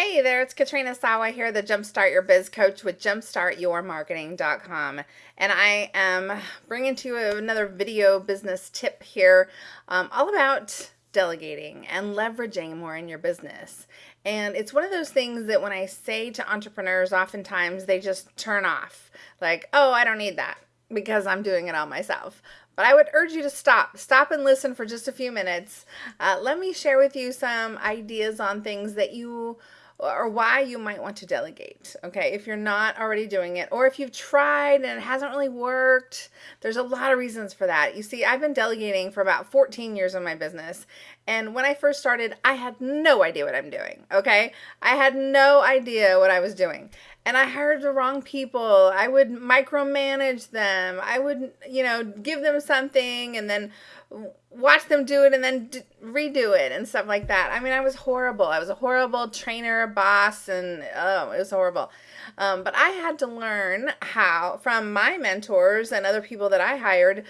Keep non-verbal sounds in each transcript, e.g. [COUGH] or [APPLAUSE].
Hey there, it's Katrina Sawa here, the Jumpstart Your Biz Coach with jumpstartyourmarketing.com. And I am bringing to you another video business tip here, um, all about delegating and leveraging more in your business. And it's one of those things that when I say to entrepreneurs, oftentimes they just turn off, like, oh, I don't need that because I'm doing it all myself. But I would urge you to stop. Stop and listen for just a few minutes. Uh, let me share with you some ideas on things that you or why you might want to delegate. Okay, if you're not already doing it, or if you've tried and it hasn't really worked, there's a lot of reasons for that. You see, I've been delegating for about 14 years in my business, and when I first started, I had no idea what I'm doing. Okay, I had no idea what I was doing. And I hired the wrong people. I would micromanage them. I would, you know, give them something and then watch them do it and then d- redo it and stuff like that. I mean, I was horrible. I was a horrible trainer, boss, and oh, it was horrible. Um, but I had to learn how from my mentors and other people that I hired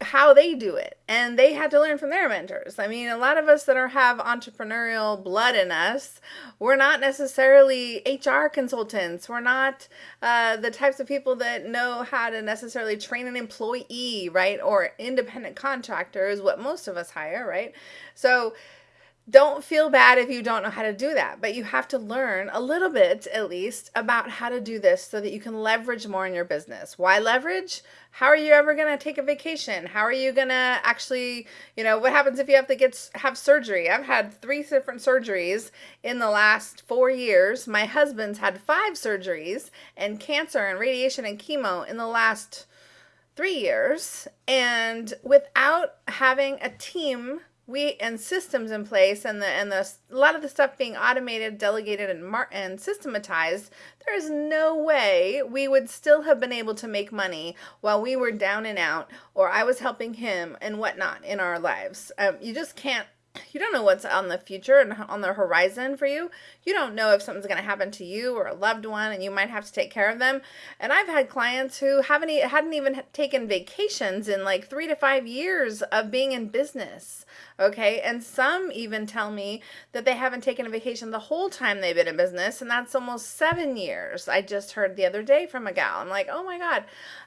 how they do it, and they had to learn from their mentors. I mean, a lot of us that are have entrepreneurial blood in us, we're not necessarily HR consultants. We're not uh, the types of people that know how to necessarily train an employee, right, or independent contractors. What most of us hire, right? So don't feel bad if you don't know how to do that, but you have to learn a little bit at least about how to do this so that you can leverage more in your business. Why leverage? How are you ever going to take a vacation? How are you going to actually, you know, what happens if you have to get have surgery? I've had 3 different surgeries in the last 4 years. My husband's had 5 surgeries and cancer and radiation and chemo in the last 3 years. And without having a team we and systems in place and the and the a lot of the stuff being automated delegated and mar- and systematized there is no way we would still have been able to make money while we were down and out or i was helping him and whatnot in our lives. Um, you just can't you don't know what's on the future and on the horizon for you. You don't know if something's going to happen to you or a loved one and you might have to take care of them. And I've had clients who haven't hadn't even taken vacations in like 3 to 5 years of being in business. Okay? And some even tell me that they haven't taken a vacation the whole time they've been in business and that's almost 7 years. I just heard the other day from a gal. I'm like, "Oh my god,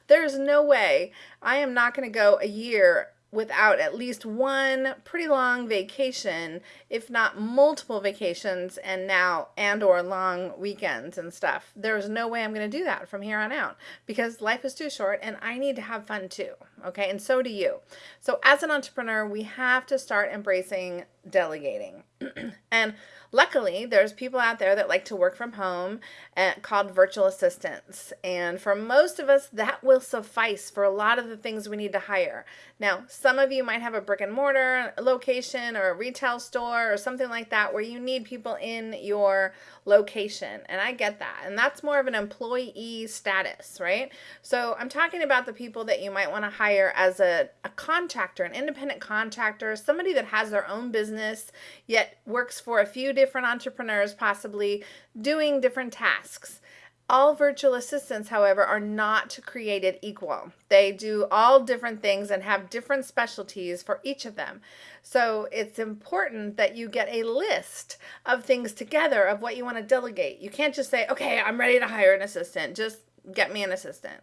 there's no way I am not going to go a year without at least one pretty long vacation, if not multiple vacations and now and or long weekends and stuff. There's no way I'm going to do that from here on out because life is too short and I need to have fun too. Okay? And so do you. So as an entrepreneur, we have to start embracing delegating. [CLEARS THROAT] and luckily, there's people out there that like to work from home uh, called virtual assistants. And for most of us, that will suffice for a lot of the things we need to hire. Now, some of you might have a brick and mortar location or a retail store or something like that where you need people in your location. And I get that. And that's more of an employee status, right? So I'm talking about the people that you might want to hire as a, a contractor, an independent contractor, somebody that has their own business, yet works for a few different entrepreneurs, possibly doing different tasks. All virtual assistants, however, are not created equal. They do all different things and have different specialties for each of them. So it's important that you get a list of things together of what you want to delegate. You can't just say, okay, I'm ready to hire an assistant. Just get me an assistant.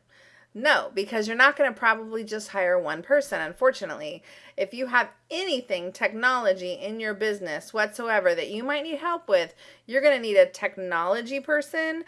No, because you're not going to probably just hire one person, unfortunately. If you have anything technology in your business whatsoever that you might need help with, you're going to need a technology person,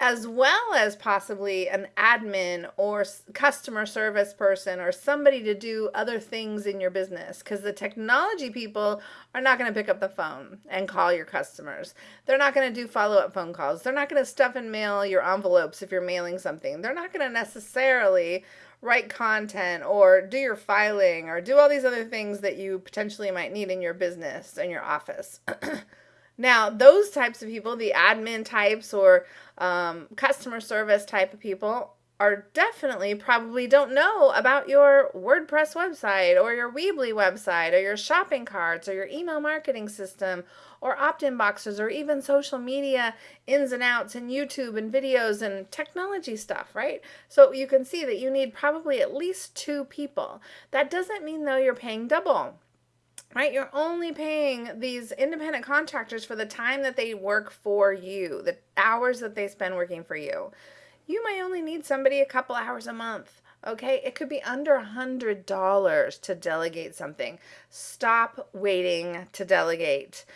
as well as possibly an admin or customer service person or somebody to do other things in your business because the technology people are not going to pick up the phone and call your customers. They're not going to do follow up phone calls. They're not going to stuff and mail your envelopes if you're mailing something. They're not going to necessarily write content or do your filing or do all these other things that you potentially might need in your business and your office. [CLEARS THROAT] Now, those types of people, the admin types or um, customer service type of people, are definitely probably don't know about your WordPress website or your Weebly website or your shopping carts or your email marketing system or opt-in boxes or even social media ins and outs and YouTube and videos and technology stuff, right? So you can see that you need probably at least two people. That doesn't mean though you're paying double right? You're only paying these independent contractors for the time that they work for you, the hours that they spend working for you. You might only need somebody a couple hours a month. Okay, it could be under a hundred dollars to delegate something. Stop waiting to delegate.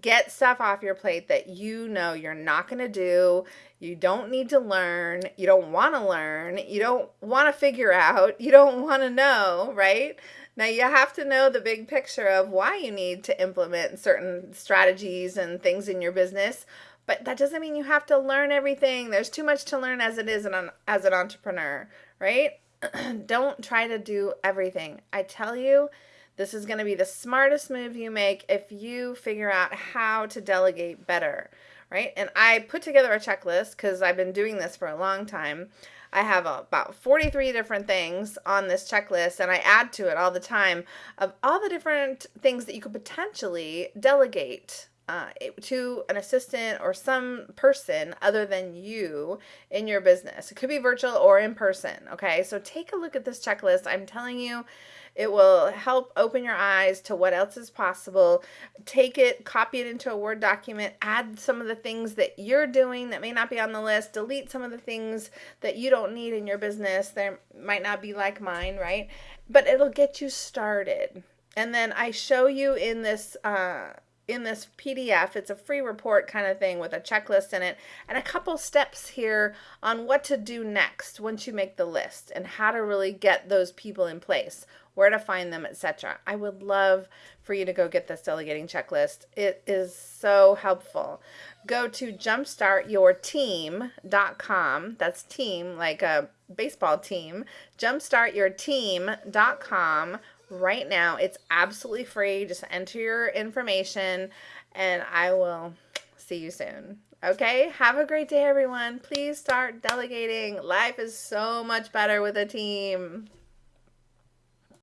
Get stuff off your plate that you know you're not going to do. You don't need to learn. You don't want to learn. You don't want to figure out. You don't want to know, right? Now you have to know the big picture of why you need to implement certain strategies and things in your business, but that doesn't mean you have to learn everything. There's too much to learn as it is an, as an entrepreneur, right? [CLEARS THROAT] don't try to do everything. I tell you, this is going to be the smartest move you make if you figure out how to delegate better, right? And I put together a checklist because I've been doing this for a long time. I have about 43 different things on this checklist, and I add to it all the time of all the different things that you could potentially delegate uh, to an assistant or some person other than you in your business. It could be virtual or in person. Okay, so take a look at this checklist. I'm telling you, it will help open your eyes to what else is possible. Take it, copy it into a Word document, add some of the things that you're doing that may not be on the list, delete some of the things that you don't need in your business. They might not be like mine, right? But it'll get you started. And then I show you in this uh, in this PDF. It's a free report kind of thing with a checklist in it and a couple steps here on what to do next once you make the list and how to really get those people in place, where to find them, etc. I would love for you to go get this delegating checklist. It is so helpful. Go to jumpstartyourteam.com. That's team like a baseball team. jumpstartyourteam.com right now. It's absolutely free. Just enter your information and I will see you soon. Okay, have a great day, everyone. Please start delegating. Life is so much better with a team.